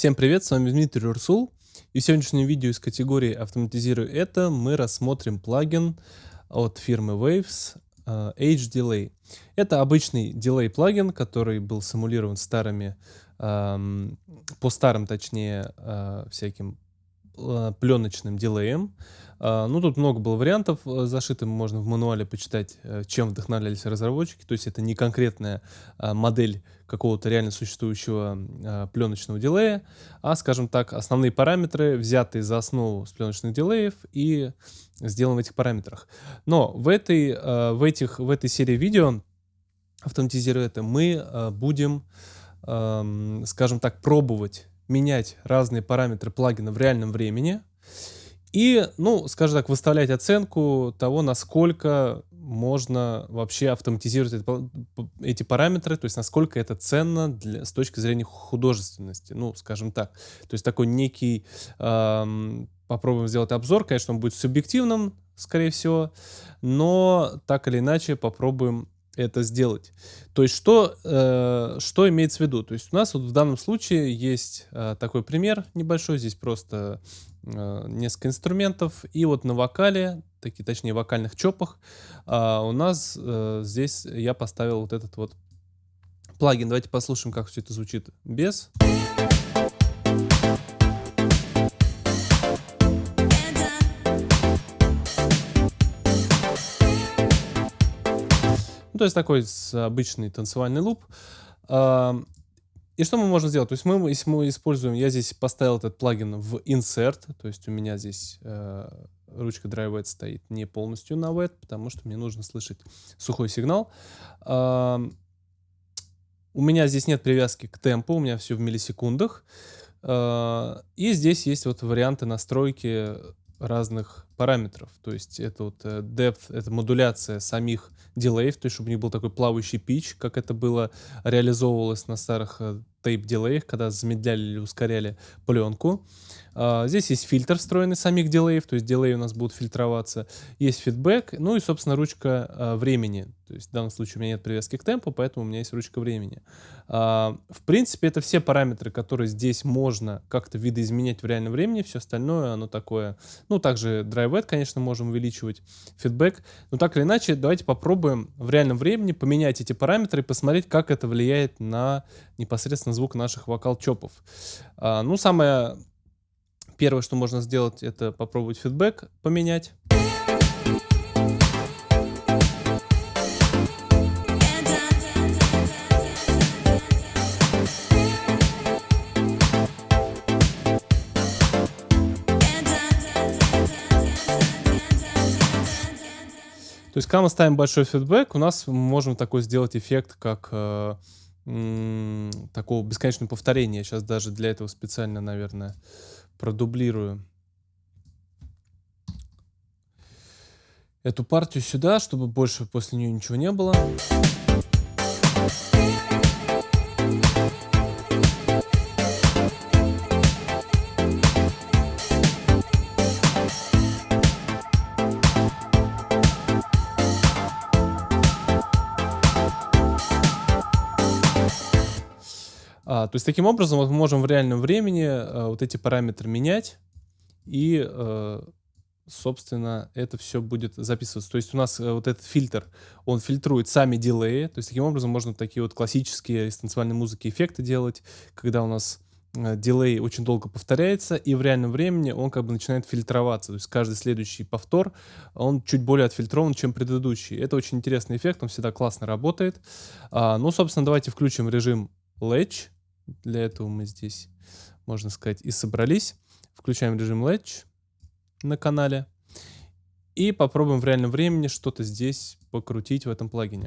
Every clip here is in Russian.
Всем привет, с вами Дмитрий Урсул. И в сегодняшнем видео из категории «Автоматизирую это» мы рассмотрим плагин от фирмы Waves uh, H-Delay. Это обычный дилей плагин, который был симулирован старыми, um, по старым, точнее, uh, всяким uh, пленочным дилеем. А, ну, тут много было вариантов э, зашитым, можно в мануале почитать, э, чем вдохновлялись разработчики. То есть это не конкретная а, модель какого-то реально существующего а, пленочного дилея, а, скажем так, основные параметры, взятые за основу с пленочных дилеев и сделаны в этих параметрах. Но в этой, в этих, в этой серии видео, автоматизируя это, мы будем, скажем так, пробовать менять разные параметры плагина в реальном времени, и, ну, скажем так, выставлять оценку того, насколько можно вообще автоматизировать эти параметры, то есть насколько это ценно для, с точки зрения художественности, ну, скажем так. То есть такой некий, эм, попробуем сделать обзор, конечно, он будет субъективным, скорее всего, но так или иначе попробуем это сделать. То есть что, э, что имеется в виду? То есть у нас вот в данном случае есть э, такой пример небольшой, здесь просто э, несколько инструментов, и вот на вокале, такие, точнее вокальных чопах, э, у нас э, здесь я поставил вот этот вот плагин. Давайте послушаем, как все это звучит без. То есть такой обычный танцевальный луп. И что мы можем сделать? То есть мы, если мы используем, я здесь поставил этот плагин в insert, то есть у меня здесь э, ручка Drive стоит не полностью на wet, потому что мне нужно слышать сухой сигнал. Э, у меня здесь нет привязки к темпу, у меня все в миллисекундах. Э, и здесь есть вот варианты настройки разных параметров. То есть это вот э, depth, это модуляция самих дилеев, то есть чтобы не был такой плавающий пич, как это было реализовывалось на старых э, тейп-дилеях, когда замедляли или ускоряли пленку. А, здесь есть фильтр встроенный самих дилеев, то есть дилеи у нас будут фильтроваться. Есть фидбэк, ну и, собственно, ручка а, времени. То есть в данном случае у меня нет привязки к темпу, поэтому у меня есть ручка времени. А, в принципе, это все параметры, которые здесь можно как-то видоизменять в реальном времени. Все остальное, оно такое... Ну, также DriveWet, конечно, можем увеличивать, фидбэк. Но так или иначе, давайте попробуем в реальном времени поменять эти параметры и посмотреть, как это влияет на непосредственно звук наших вокал-чопов. Ну, самое Первое, что можно сделать, это попробовать фидбэк поменять. Есть, когда мы ставим большой фидбэк, у нас мы можем такой сделать эффект, как э, такого бесконечного повторения. Сейчас даже для этого специально, наверное, продублирую эту партию сюда, чтобы больше после нее ничего не было. То есть таким образом вот мы можем в реальном времени а, вот эти параметры менять и, а, собственно, это все будет записываться. То есть у нас а, вот этот фильтр, он фильтрует сами дилеи. То есть таким образом можно такие вот классические из танцевальной музыки эффекты делать, когда у нас дилей очень долго повторяется, и в реальном времени он как бы начинает фильтроваться. То есть каждый следующий повтор, он чуть более отфильтрован, чем предыдущий. Это очень интересный эффект, он всегда классно работает. А, ну, собственно, давайте включим режим Latch. Для этого мы здесь, можно сказать, и собрались. Включаем режим Latch на канале. И попробуем в реальном времени что-то здесь покрутить в этом плагине.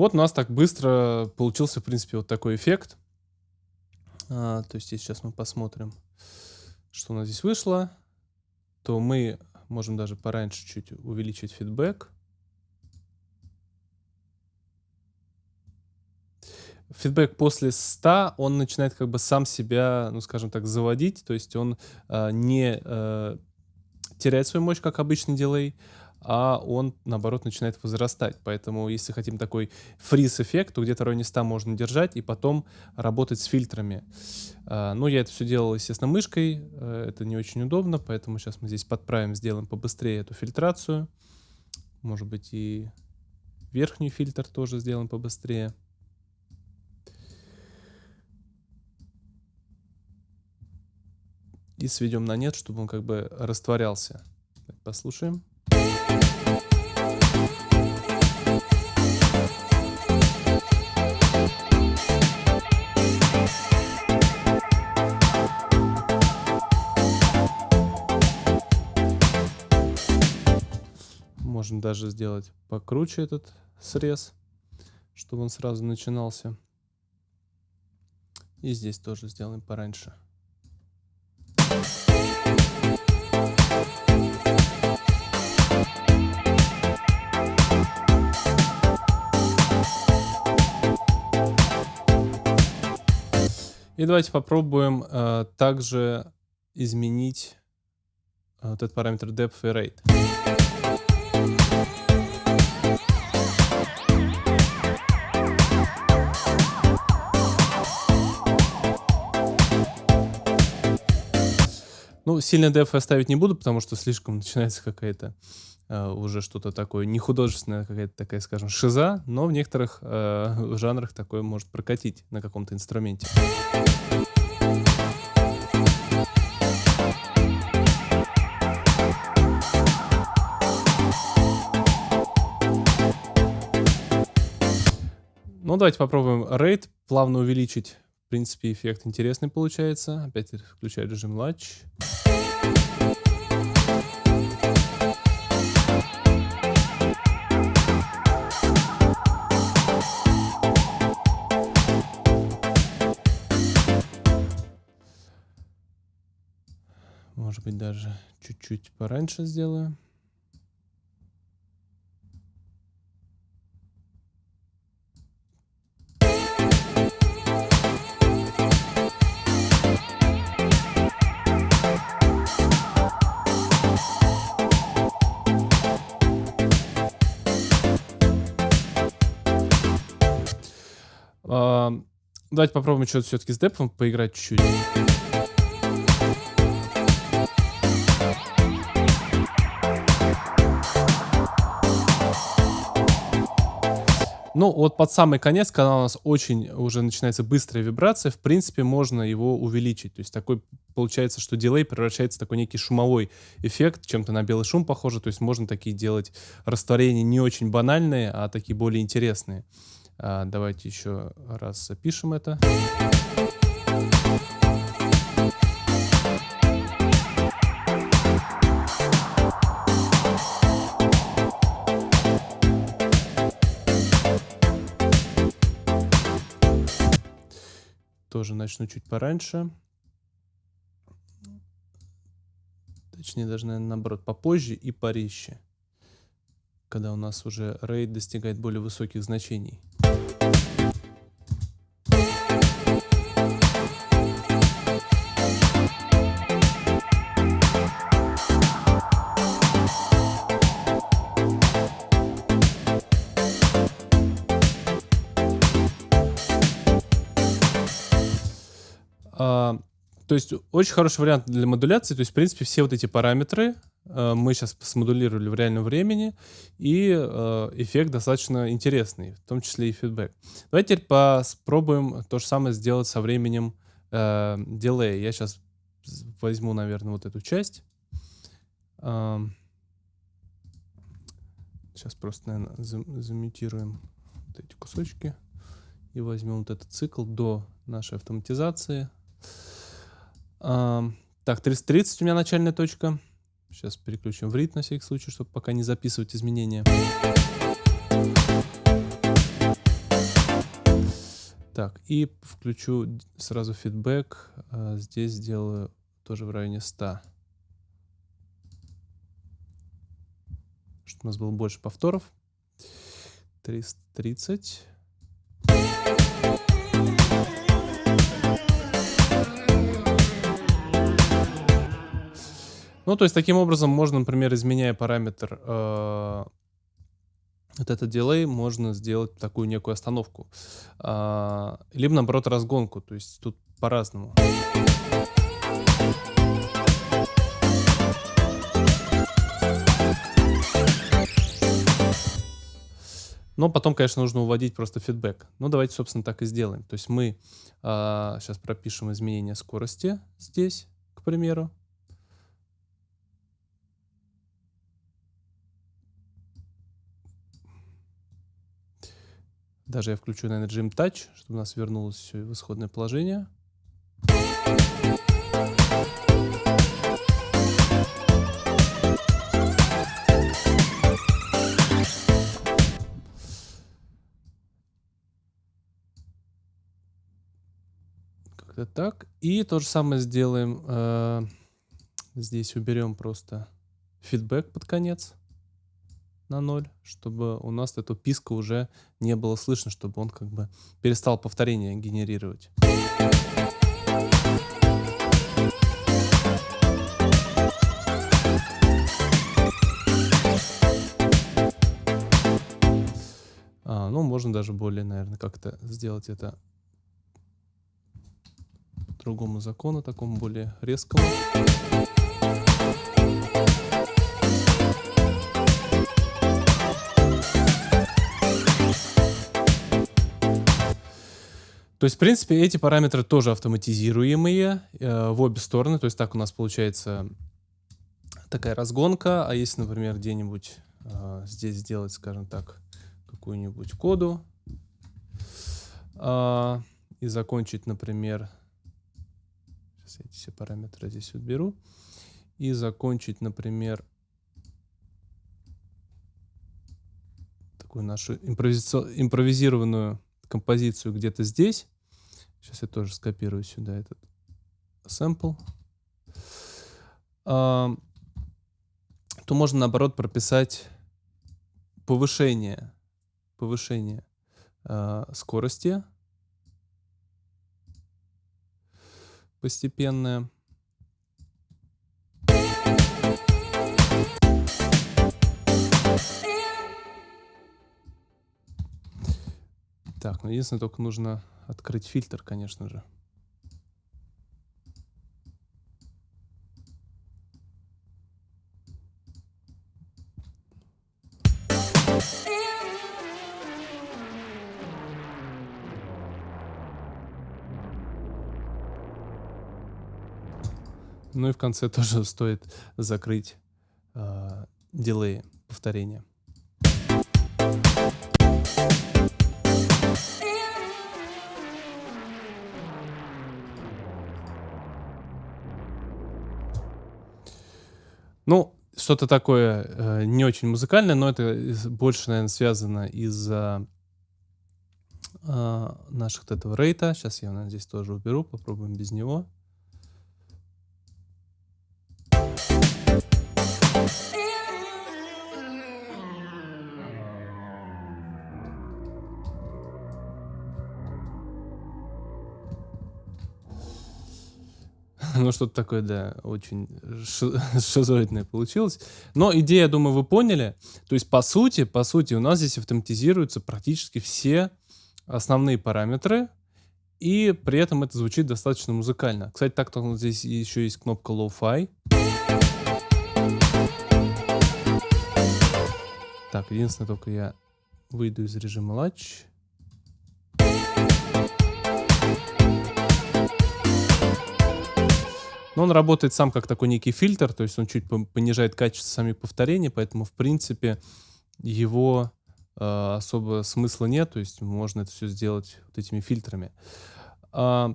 Вот у нас так быстро получился, в принципе, вот такой эффект. А, то есть, сейчас мы посмотрим, что у нас здесь вышло, то мы можем даже пораньше чуть увеличить фидбэк. фидбэк после 100, он начинает как бы сам себя, ну, скажем так, заводить, то есть он э, не э, теряет свою мощь, как обычный дилей, а он, наоборот, начинает возрастать. Поэтому, если хотим такой фриз-эффект, то где-то в районе 100 можно держать и потом работать с фильтрами. А, ну, я это все делал, естественно, мышкой. Э, это не очень удобно, поэтому сейчас мы здесь подправим, сделаем побыстрее эту фильтрацию. Может быть, и верхний фильтр тоже сделаем побыстрее. И сведем на нет, чтобы он как бы растворялся. Послушаем. Можно даже сделать покруче этот срез, чтобы он сразу начинался. И здесь тоже сделаем пораньше. И давайте попробуем э, также изменить э, этот параметр depth и rate. Ну, сильно depth оставить не буду, потому что слишком начинается какая-то Uh, уже что-то такое, не художественная какая-то такая, скажем, шиза, но в некоторых uh, жанрах такое может прокатить на каком-то инструменте. Ну, давайте попробуем рейд, плавно увеличить. В принципе, эффект интересный получается. Опять включаю режим Latch. Может быть, даже чуть-чуть пораньше сделаю. Давайте попробуем что-то все-таки с депом поиграть чуть-чуть. Ну, вот под самый конец, когда у нас очень уже начинается быстрая вибрация, в принципе, можно его увеличить. То есть такой получается, что дилей превращается в такой некий шумовой эффект, чем-то на белый шум похоже. То есть можно такие делать растворения не очень банальные, а такие более интересные. А, давайте еще раз запишем это. Тоже начну чуть пораньше. Точнее, даже, наверное, наоборот, попозже и порезче. Когда у нас уже рейд достигает более высоких значений. То есть очень хороший вариант для модуляции. То есть, в принципе, все вот эти параметры э, мы сейчас смодулировали в реальном времени, и э, эффект достаточно интересный, в том числе и фидбэк. Давайте теперь попробуем то же самое сделать со временем э, дилея. Я сейчас возьму, наверное, вот эту часть. Сейчас просто, наверное, замутируем вот эти кусочки и возьмем вот этот цикл до нашей автоматизации. Так, 330 у меня начальная точка. Сейчас переключим в рит на всякий случай, чтобы пока не записывать изменения. Так, и включу сразу фидбэк. А, здесь сделаю тоже в районе 100. Чтобы у нас было больше повторов. 330. Ну, то есть таким образом можно, например, изменяя параметр э, вот этот дилей, можно сделать такую некую остановку. Э, либо, наоборот, разгонку. То есть тут по-разному. Но потом, конечно, нужно уводить просто фидбэк. Ну, давайте, собственно, так и сделаем. То есть мы э, сейчас пропишем изменение скорости здесь, к примеру. Даже я включу, наверное, режим Touch, чтобы нас вернулось все в исходное положение. Как-то так. И то же самое сделаем. Э, здесь уберем просто фидбэк под конец на 0, чтобы у нас эту писка уже не было слышно, чтобы он как бы перестал повторение генерировать. А, ну, можно даже более, наверное, как-то сделать это другому закону, такому более резкому. То есть, в принципе, эти параметры тоже автоматизируемые э, в обе стороны. То есть так у нас получается такая разгонка. А если, например, где-нибудь э, здесь сделать, скажем так, какую-нибудь коду э, и закончить, например, сейчас эти все параметры здесь уберу, и закончить, например, такую нашу импровизированную композицию где-то здесь. Сейчас я тоже скопирую сюда этот sample. А, то можно наоборот прописать повышение, повышение а, скорости постепенное. Так, ну единственное, только нужно открыть фильтр, конечно же. Ну и в конце тоже стоит закрыть э, дилей повторения. Ну, что-то такое э, не очень музыкальное, но это больше, наверное, связано из-за э, наших вот этого рейта. Сейчас я, наверное, здесь тоже уберу, попробуем без него. Ну, что-то такое, да, очень шизоидное получилось. Но идея, я думаю, вы поняли. То есть, по сути, по сути, у нас здесь автоматизируются практически все основные параметры, и при этом это звучит достаточно музыкально. Кстати, так-то здесь еще есть кнопка Low-Fi. Так, единственное, только я выйду из режима Latch. Но он работает сам как такой некий фильтр, то есть он чуть понижает качество самих повторений, поэтому, в принципе, его э, особо смысла нет, то есть можно это все сделать вот этими фильтрами. А,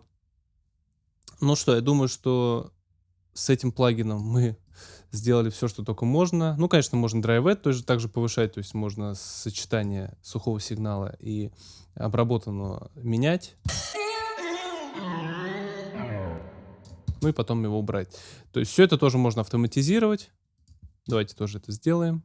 ну что, я думаю, что с этим плагином мы сделали все, что только можно. Ну, конечно, можно драйвет тоже также повышать, то есть можно сочетание сухого сигнала и обработанного менять ну и потом его убрать. То есть все это тоже можно автоматизировать. Давайте тоже это сделаем.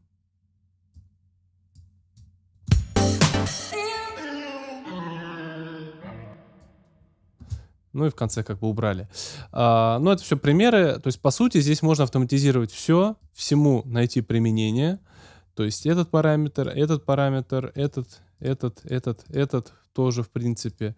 ну и в конце как бы убрали. А, но это все примеры, то есть по сути здесь можно автоматизировать все, всему найти применение, то есть этот параметр, этот параметр, этот, этот, этот, этот тоже в принципе.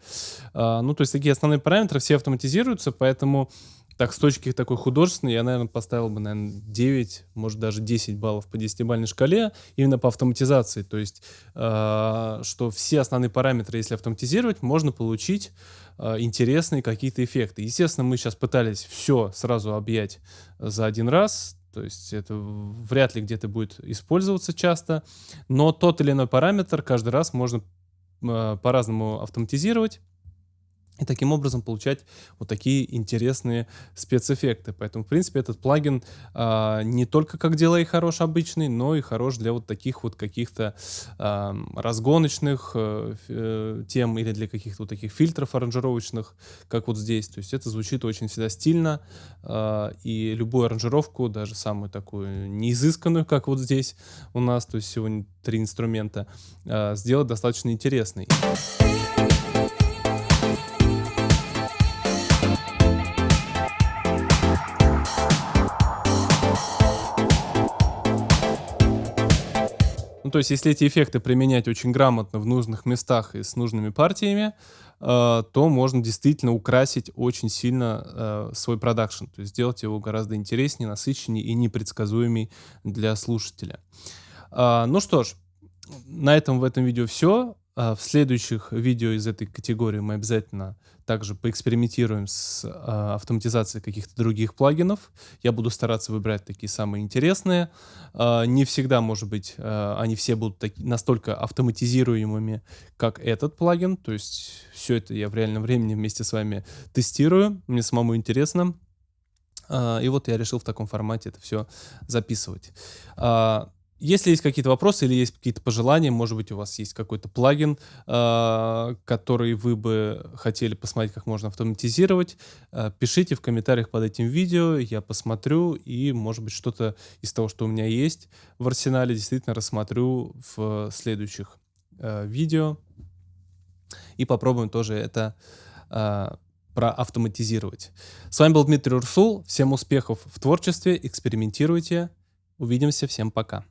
А, ну то есть такие основные параметры все автоматизируются, поэтому так, с точки такой художественной, я, наверное, поставил бы, наверное, 9, может, даже 10 баллов по 10-бальной шкале именно по автоматизации. То есть, э, что все основные параметры, если автоматизировать, можно получить э, интересные какие-то эффекты. Естественно, мы сейчас пытались все сразу объять за один раз, то есть это вряд ли где-то будет использоваться часто, но тот или иной параметр каждый раз можно э, по-разному автоматизировать и таким образом получать вот такие интересные спецэффекты. Поэтому, в принципе, этот плагин а, не только как делай хорош обычный, но и хорош для вот таких вот каких-то а, разгоночных а, э, тем или для каких-то вот таких фильтров аранжировочных, как вот здесь. То есть это звучит очень всегда стильно, а, и любую аранжировку, даже самую такую неизысканную, как вот здесь у нас, то есть сегодня три инструмента, а, сделать достаточно интересной. То есть если эти эффекты применять очень грамотно в нужных местах и с нужными партиями, э, то можно действительно украсить очень сильно э, свой продакшн, то есть сделать его гораздо интереснее, насыщеннее и непредсказуемый для слушателя. Э, ну что ж, на этом в этом видео все. А, в следующих видео из этой категории мы обязательно также поэкспериментируем с а, автоматизацией каких-то других плагинов. Я буду стараться выбирать такие самые интересные. А, не всегда, может быть, они все будут настолько автоматизируемыми, как этот плагин. То есть все это я в реальном времени вместе с вами тестирую. Мне самому интересно. И вот я решил в таком формате это все записывать. Если есть какие-то вопросы или есть какие-то пожелания, может быть, у вас есть какой-то плагин, э, который вы бы хотели посмотреть, как можно автоматизировать, э, пишите в комментариях под этим видео, я посмотрю и, может быть, что-то из того, что у меня есть в арсенале, действительно рассмотрю в следующих э, видео и попробуем тоже это проавтоматизировать. С вами был Дмитрий Урсул. Всем успехов в творчестве, экспериментируйте. Увидимся, всем пока.